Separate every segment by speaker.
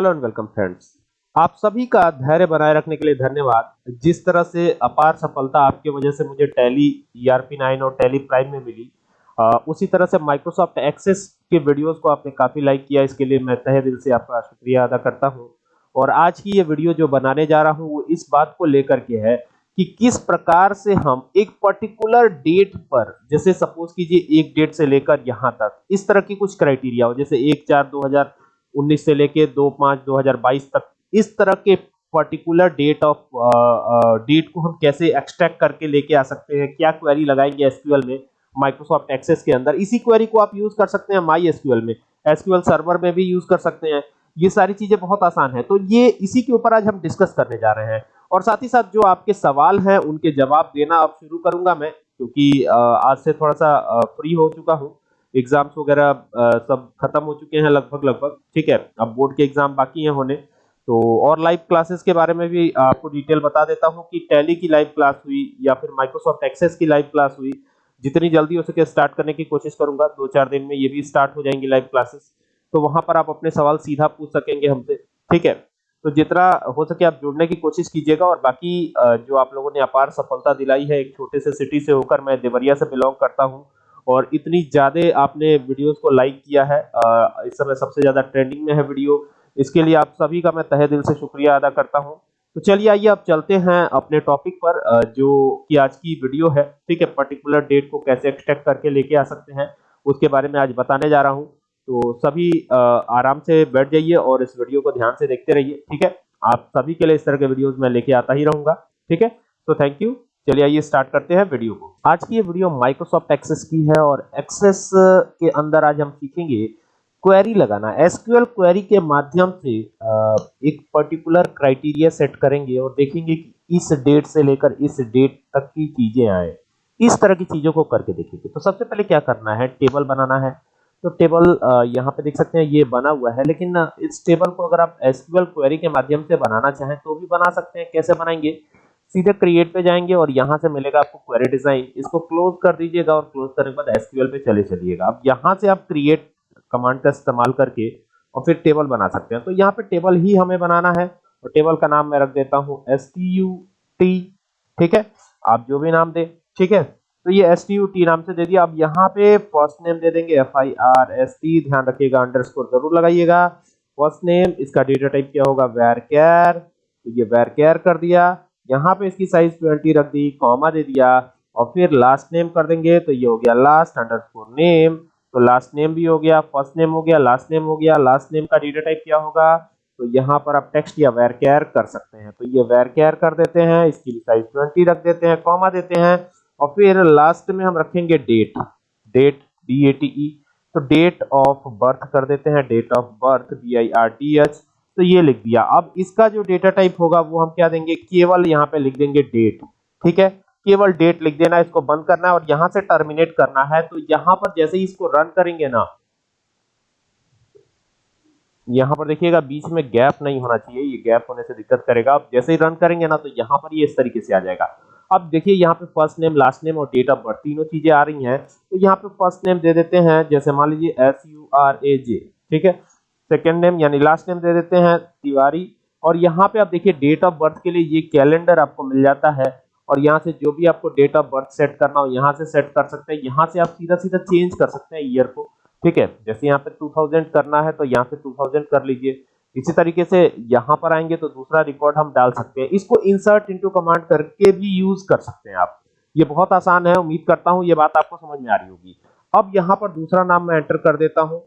Speaker 1: Hello and welcome friends. आप सभी का धैर्य बनाए रखने के लिए धन्यवाद। जिस तरह से अपार सफलता आपकी वजह से मुझे टैली ईआरपी 9 और टैली प्राइम में मिली आ, उसी तरह से माइक्रोसॉफ्ट एक्सेस के वीडियोस को आपने काफ़ी लाइक किया इसके लिए मैं तहे दिल से आपका शुक्रिया अदा करता हूँ। और आज की ये वीडियो जो बनाने जा रहा हूँ वो इस बात को लेकर के है कि किस प्रकार से हम एक पर्टिकुलर डेट पर जैसे सपोज़ कीजिए एक डेट से लेकर यहाँ तक इस तरह की कुछ क्राइटेरिया हो जैसे एक चार दो उन्नीस से लेके दो पाँच दो हज़ार बाईस तक। इस तरह के पर्टिकुलर डेट ऑफ़ डेट को हम कैसे एक्सट्रैक्ट करके लेके आ सकते हैं, क्या क्वेरी लगाएँगे एसक्यूएल में माइक्रोसॉफ्ट एक्सेस के अंदर। इसी क्वेरी को आप यूज़ कर सकते हैं माई एसक्यूएल में। एसक्यूएल सर्वर में भी यूज़ कर सकते हैं। ये सारी चीज़ें बहुत आसान है। तो ये इसी के ऊपर आज हम डिस्कस करने जा रहे हैं। और साथ ही साथ जो आपके सवाल हैं, उनके जवाब देना अब शुरू करूँगा मैं, क्योंकि आज से थोड़ा सा फ्री हो चुका हूँ। एग्ज़ाम्स वगैरह सब खत्म हो चुके हैं लगभग लगभग। ठीक है, अब बोर्ड के एग्ज़ाम बाकी हैं होने। तो और लाइव क्लासेस के बारे में भी आपको डिटेल बता देता हूँ कि टैली की लाइव क्लास हुई या फिर माइक्रोसॉफ्ट एक्सेस की लाइव क्लास हुई। जितनी जल्दी हो सके स्टार्ट करने की कोशिश करूँगा। दो चार दिन में ये भी स्टार्ट हो जाएँगी लाइव क्लासेस तो वहाँ पर आप अपने सवाल सीधा पूछ सकेंगे हमसे। ठीक है तो जितना हो सके आप जुड़ने की कोशिश कीजिएगा और बाकी जो आप लोगों ने अपार सफलता दिलाई है, एक छोटे से सिटी से होकर मैं देवरिया से बिलोंग करता हूँ। और इतनी ज़्यादा आपने वीडियोस को लाइक किया है इस समय सबसे ज़्यादा ट्रेंडिंग में है वीडियो इसके लिए आप सभी का मैं तहे दिल से शुक्रिया अदा करता हूँ। तो चलिए आइए आप चलते हैं अपने टॉपिक पर जो कि आज की वीडियो है। ठीक है पर्टिकुलर डेट को कैसे एक्सट्रैक्ट करके लेके आ सकते हैं, उसके बारे में आज बताने जा रहा हूँ। तो सभी आराम से बैठ जाइए और इस वीडियो को ध्यान से देखते रहिए। ठीक है, आप सभी के लिए इस तरह के वीडियोस मैं लेके आता ही रहूँगा। ठीक है तो थैंक यू चलिए आइए स्टार्ट करते हैं वीडियो को। आज की ये वीडियो माइक्रोसॉफ्ट एक्सेस की है और एक्सेस के अंदर आज हम सीखेंगे क्वेरी लगाना। एसक्यूएल क्वेरी के माध्यम से एक पर्टिकुलर क्राइटेरिया सेट करेंगे और देखेंगे कि इस डेट से लेकर इस डेट तक की चीज़ें आए। इस तरह की चीज़ों को करके देखेंगे। तो सबसे पहले क्या करना है? टेबल बनाना है। तो टेबल यहाँ पे देख सकते हैं ये बना हुआ है, लेकिन इस टेबल को अगर आप एसक्यूएल क्वेरी के माध्यम से बनाना चाहें तो भी बना सकते हैं। कैसे बनाएँगे? सीधे क्रिएट पे जाएँगे और यहाँ से मिलेगा आपको क्वेरी डिज़ाइन इसको क्लोज कर दीजिएगा और क्लोज करने के बाद एसक्यूएल पे चले चलिएगा। अब यहाँ से आप क्रिएट कमांड का इस्तेमाल करके और फिर टेबल बना सकते हैं। तो यहाँ पे टेबल ही हमें बनाना है और टेबल का नाम मैं रख देता हूँ एस टी यू टी ठीक है? आप जो भी नाम दे, ठीक है? तो ये एस टी यू टी नाम से दे दिया। अब यहाँ पे फ़र्स्ट नेम दे देंगे F I R S T ध्यान रखिएगा अंडरस्कोर ज़रूर लगाइएगा। फ़र्स्ट नेम इसका डेटा टाइप क्या होगा? वेर केयर तो ये वेर केयर कर दिया। यहाँ पे इसकी साइज़ ट्वेंटी रख दी कॉमा दे दिया और फिर लास्ट नेम कर देंगे तो ये हो गया लास्ट अंडरस्कोर नेम तो लास्ट नेम भी हो गया फ़र्स्ट नेम हो गया लास्ट नेम हो गया लास्ट नेम का डेटा टाइप क्या होगा? तो यहाँ पर आप टेक्स्ट या वेर केयर कर सकते हैं। तो ये वेर केयर कर देते हैं, इसकी साइज़ ट्वेंटी रख देते हैं कॉमा देते हैं और फिर लास्ट में हम रखेंगे date date D A T E तो डेट ऑफ़ बर्थ कर देते हैं date of birth B I R T H तो ये लिख दिया। अब इसका जो डेटा टाइप होगा, वो हम क्या देंगे? केवल यहाँ पे लिख देंगे डेट ठीक है? केवल डेट लिख देना, इसको बंद करना है और यहाँ से टर्मिनेट करना है। तो यहाँ पर जैसे ही इसको रन करेंगे ना, यहाँ पर देखिएगा, बीच में गैप नहीं होना चाहिए। ये गैप होने से दिक्कत करेगा। अब जैसे ही रन करेंगे ना तो यहाँ पर ये इस तरीके से आ जाएगा। अब देखिए, यहाँ पे फ़र्स्ट नेम लास्ट नेम और डेट ऑफ़ बर्थ तीनों चीज़ें आ रही हैं। तो यहाँ पे फ़र्स्ट नेम दे देते हैं, जैसे मान लीजिए S U R A J ठीक है? सेकेंड नेम यानी लास्ट नेम दे देते हैं, तिवारी। और यहाँ पे आप देखिए डेट ऑफ़ बर्थ के लिए ये कैलेंडर आपको मिल जाता है। और यहाँ से जो भी आपको डेट ऑफ़ बर्थ सेट करना हो, यहाँ से सेट कर सकते हैं। यहाँ से आप सीधा सीधा चेंज कर सकते हैं ईयर को। ठीक है? जैसे यहाँ पे 2000 करना है तो यहाँ से 2000 कर लीजिए। इसी तरीके से यहाँ पर आएँगे तो दूसरा रिकॉर्ड हम डाल सकते हैं। इसको इंसर्ट इनटू कमांड करके भी यूज़ कर सकते हैं आप। ये बहुत आसान है, उम्मीद करता हूँ ये बात आपको समझ में आ रही होगी। अब यहाँ पर दूसरा नाम मैं एंटर कर देता हूँ।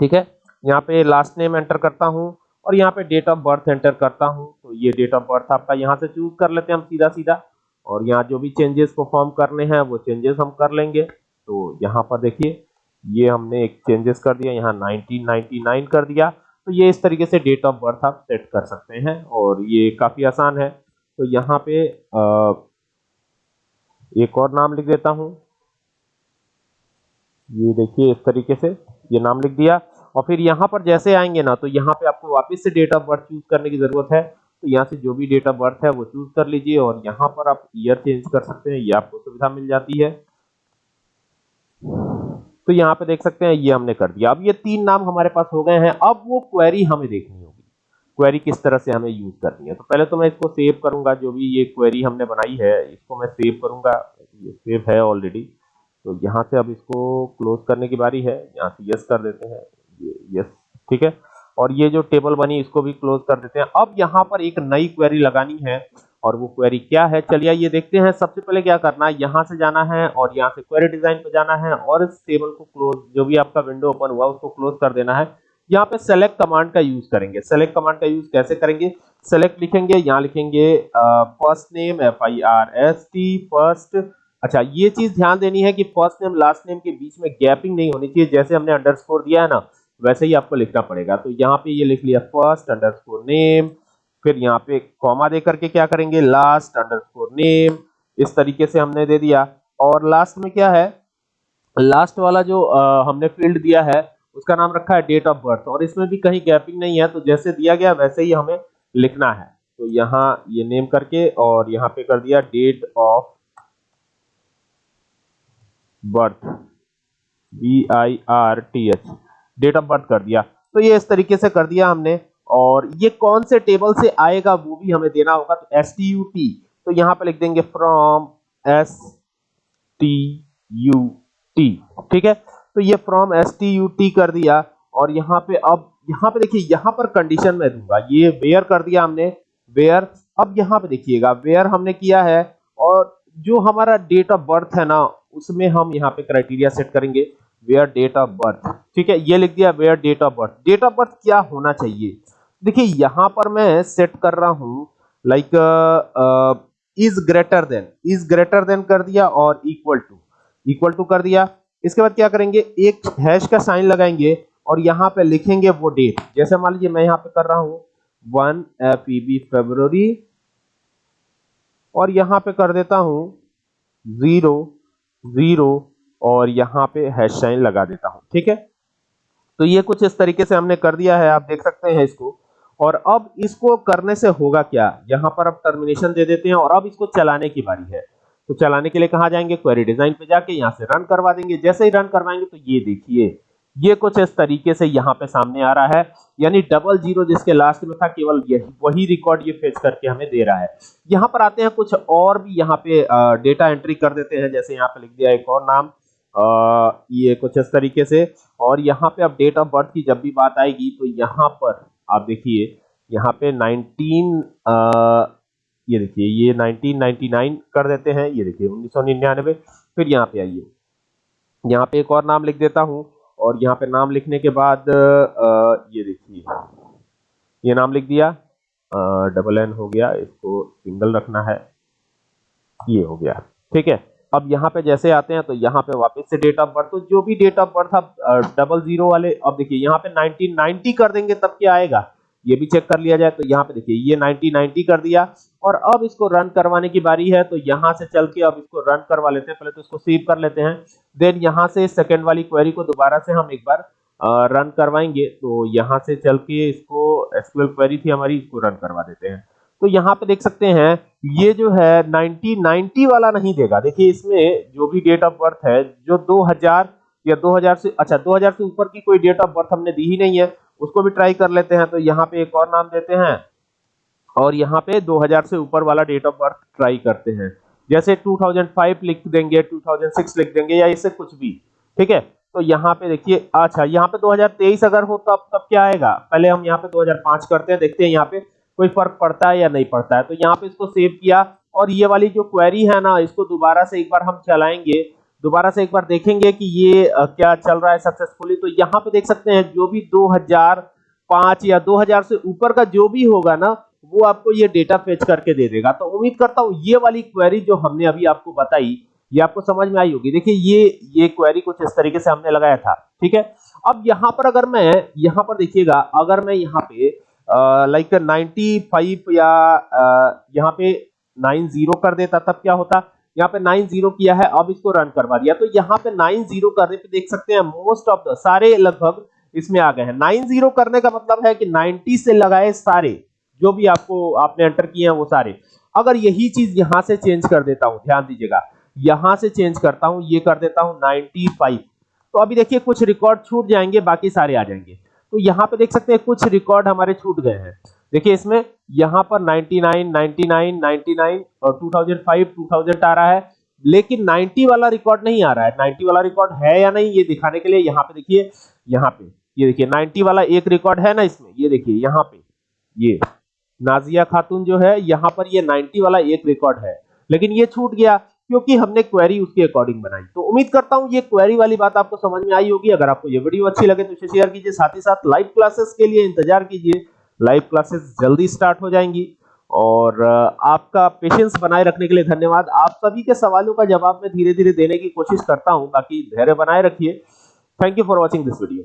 Speaker 1: ठीक है? यहाँ पे लास्ट नेम एंटर करता हूँ और यहाँ पे डेट ऑफ़ बर्थ एंटर करता हूँ। तो ये डेट ऑफ़ बर्थ आपका यहाँ से चूज़ कर लेते हैं हम सीधा सीधा और यहाँ जो भी चेंजेस परफॉर्म करने हैं, वो चेंजेस हम कर लेंगे। तो यहाँ पर देखिए, ये हमने एक चेंजेस कर दिया, यहाँ 1999 कर दिया। तो ये इस तरीके से डेट ऑफ़ बर्थ आप सेट कर सकते हैं और ये काफ़ी आसान है। तो यहाँ पे एक और नाम लिख देता हूँ। ये देखिए इस तरीके से ये नाम लिख दिया। और फिर यहाँ पर जैसे आएँगे ना तो यहाँ पे आपको वापस से डेट ऑफ़ बर्थ चूज़ करने की ज़रूरत है। तो यहाँ से जो भी डेट ऑफ़ बर्थ है, वो चूज़ कर लीजिए और यहाँ पर आप ईयर चेंज कर सकते हैं, ये आपको सुविधा मिल जाती है। तो यहाँ पे देख सकते हैं, ये हमने कर दिया। अब ये तीन नाम हमारे पास हो गए हैं। अब वो क्वेरी हमें देखनी होगी। क्वेरी किस तरह से हमें यूज़ करनी है। तो पहले तो मैं इसको सेव करूँगा, जो भी ये क्वेरी हमने बनाई है, इसको मैं सेव करूँगा। ये सेव है ऑलरेडी तो यहाँ से अब इसको क्लोज करने की बारी है। यहाँ से यस कर देते हैं। यस ठीक है? और ये जो टेबल बनी, इसको भी क्लोज कर देते हैं। अब यहाँ पर एक नई क्वेरी लगानी है, और वो क्वेरी क्या है? चलिए ये देखते हैं। सबसे पहले क्या करना है? यहाँ से जाना है, और यहाँ से क्वेरी डिज़ाइन पे जाना है, और इस टेबल को क्लोज जो भी आपका विंडो ओपन हुआ, उसको क्लोज कर देना है। यहाँ पे सेलेक्ट कमांड का यूज़ करेंगे। सेलेक्ट कमांड का यूज़ कैसे करेंगे? सेलेक्ट लिखेंगे, यहाँ लिखेंगे first name F I R S T first अच्छा ये चीज़ ध्यान देनी है कि फ़र्स्ट नेम लास्ट नेम के बीच में गैपिंग नहीं होनी चाहिए, जैसे हमने अंडरस्कोर दिया है ना। वैसे ही आपको लिखना पड़ेगा। तो यहाँ पे ये लिख लिया फ़र्स्ट अंडरस्कोर नेम फिर यहाँ पे कॉमा दे करके क्या करेंगे? लास्ट अंडरस्कोर नेम इस तरीके से हमने दे दिया। और लास्ट में क्या है? लास्ट वाला जो आ, हमने फ़ील्ड दिया है उसका नाम रखा है डेट ऑफ़ बर्थ और इसमें भी कहीं गैपिंग नहीं है तो जैसे दिया गया वैसे ही हमें लिखना है। तो यहाँ ये नेम करके और यहाँ पे कर दिया date of birth B I R T H date of birth कर दिया। तो ये इस तरीके से कर दिया हमने। और ये कौन से टेबल से आएगा वो भी हमें देना होगा। तो एस टी यू टी तो यहाँ पे लिख देंगे from S T U T ठीक है? तो ये from S T U T कर दिया। और यहाँ पे अब, यहाँ पे देखिए, यहाँ पर कंडीशन में दूँगा। ये वेयर कर दिया हमने। वेयर अब यहाँ पे देखिएगा। वेयर हमने किया है। और जो हमारा डेट ऑफ़ बर्थ है ना, उसमें हम यहाँ पे क्राइटेरिया सेट करेंगे। वेयर डेट ऑफ़ बर्थ ठीक है, ये लिख दिया where date of birth date of birth क्या होना चाहिए? देखिए, यहाँ पर मैं सेट कर रहा हूँ like is greater than is greater than कर दिया और इक्वल टू इक्वल टू कर दिया। इसके बाद क्या करेंगे? एक हैश का साइन लगाएँगे और यहाँ पे लिखेंगे वो डेट जैसे मान लीजिए, मैं यहाँ पे कर रहा हूँ वन एफ़ ई फेब्रुवरी और यहाँ पे कर देता हूँ ज़ीरो ज़ीरो और यहाँ पे हैश साइन लगा देता हूँ, ठीक है? तो ये कुछ इस तरीके से हमने कर दिया है, आप देख सकते हैं इसको। और अब इसको करने से होगा क्या? यहाँ पर अब टर्मिनेशन दे देते हैं और अब इसको चलाने की बारी है। तो चलाने के लिए कहा जाएँगे? क्वेरी डिज़ाइन पे जाके यहाँ से रन करवा देंगे। जैसे ही रन करवाएँगे तो ये देखिए, ये कुछ इस तरीके से यहाँ पे सामने आ रहा है। यानी डबल ज़ीरो जिसके लास्ट में था, केवल यही, वही रिकॉर्ड ये फेच करके हमें दे रहा है। यहाँ पर आते हैं कुछ और भी यहाँ पे डेटा एंट्री कर देते हैं। जैसे यहाँ पे लिख दिया एक और नाम। ये कुछ इस तरीके से। और यहाँ पे अब डेट ऑफ़ बर्थ की जब भी बात आएगी तो यहाँ पर आप देखिए यहाँ पे 19 आ, ये देखिए ये 1999 कर देते हैं ये देखिए उन्नीस सौ निन्यानबे फिर यहाँ पे आइए। यहाँ पे एक और नाम लिख देता हूँ और यहाँ पे नाम लिखने के बाद आ, ये देखिए ये नाम लिख दिया। डबल एन हो गया इसको सिंगल रखना है। ये हो गया ठीक है? अब यहाँ पे जैसे आते हैं तो यहाँ पे वापस से डेट ऑफ़ बर्थ तो जो भी डेट ऑफ़ बर्थ अब डबल ज़ीरो वाले, अब देखिए, यहाँ पे 1990 कर देंगे तब क्या आएगा? ये भी चेक कर लिया जाए तो यहाँ पे देखिए, ये 1990 कर दिया, और अब इसको रन करवाने की बारी है तो यहाँ से चल के अब इसको रन करवा लेते हैं, पहले तो इसको सेव कर लेते हैं देन यहाँ से सेकेंड वाली क्वेरी को दोबारा से हम एक बार रन करवाएँगे तो यहाँ से चल के इसको एसक्यूएल क्वेरी थी हमारी, इसको रन करवा देते हैं। तो यहाँ पे देख सकते हैं, ये जो है 1990 वाला नहीं देगा। देखिए, इसमें जो भी डेट ऑफ़ बर्थ है, जो 2000 या 2000 से अच्छा 2000 से ऊपर की कोई डेट ऑफ़ बर्थ हमने दी ही नहीं है, उसको भी ट्राई कर लेते हैं। तो यहाँ पे एक और नाम देते हैं, और यहाँ पे 2000 से ऊपर वाला डेट ऑफ़ बर्थ ट्राई करते हैं। जैसे 2005 लिख देंगे 2006 लिख देंगे, या इससे कुछ भी, ठीक है? तो यहाँ पे देखिए अच्छा यहाँ पे 2023 अगर हो, तब तब क्या आएगा? पहले हम यहाँ पे 2005 करते हैं, देखते हैं यहाँ पे कोई फ़र्क पड़ता है या नहीं पड़ता है। तो यहाँ पे इसको सेव किया और ये वाली जो क्वेरी है ना, इसको दोबारा से एक बार हम चलाएँगे। दोबारा से एक बार देखेंगे कि ये क्या चल रहा है सक्सेसफुली तो यहाँ पे देख सकते हैं, जो भी 2005 या 2000 से ऊपर का जो भी होगा ना, वो आपको ये डेटा फेच करके दे देगा। तो उम्मीद करता हूँ, ये वाली क्वेरी जो हमने अभी आपको बताई, ये आपको समझ में आई होगी। देखिए, ये ये क्वेरी कुछ इस तरीके से हमने लगाया था, ठीक है? अब यहाँ पर अगर मैं, यहाँ पर देखिएगा, अगर मैं यहाँ पे लाइक नाइनटी फाइव या यहाँ पे नाइन ज़ीरो कर देता, तब क्या होता? यहाँ पे नाइन ज़ीरो किया है, अब इसको रन करवा दिया। तो यहाँ पे नाइन ज़ीरो करने पे देख सकते हैं मोस्ट ऑफ़ द सारे लगभग इसमें आ गए हैं। नाइन ज़ीरो करने का मतलब है कि नाइनटी से लगाए सारे, जो भी आपको, आपने एंटर किए हैं, वो सारे। अगर यही चीज़ यहाँ से चेंज कर देता हूँ, ध्यान दीजिएगा, यहाँ से चेंज करता हूँ, ये कर देता हूँ 95 तो अभी देखिए, कुछ रिकॉर्ड छूट जाएँगे, बाकी सारे आ जाएँगे। तो यहाँ पे देख सकते हैं कुछ रिकॉर्ड हमारे छूट गए हैं। देखिए इसमें यहाँ पर 99, 99, 99 और 2005, 2000 आ रहा है। लेकिन 90 वाला रिकॉर्ड नहीं आ रहा है। 90 वाला रिकॉर्ड है या नहीं ये दिखाने के लिए यहाँ पे देखिए यहाँ पे ये देखिए 90 वाला एक रिकॉर्ड है ना इसमें ये देखिए यहाँ पे ये नाजिया खातून जो है यहाँ पर ये 90 वाला एक रिकॉर्ड है। लेकिन ये छूट गया क्योंकि हमने क्वेरी उसके अकॉर्डिंग बनाई। तो उम्मीद करता हूँ ये क्वेरी वाली बात आपको समझ में आई होगी। अगर आपको ये वीडियो अच्छी लगे तो इसे शेयर कीजिए। साथ ही साथ लाइव क्लासेस के लिए इंतज़ार कीजिए। लाइव क्लासेस जल्दी स्टार्ट हो जाएँगी। और आपका पेशेंस बनाए रखने के लिए धन्यवाद। आप सभी के सवालों का जवाब मैं धीरे धीरे देने की कोशिश करता हूँ बाकी धैर्य बनाए रखिए। Thank you for watching this video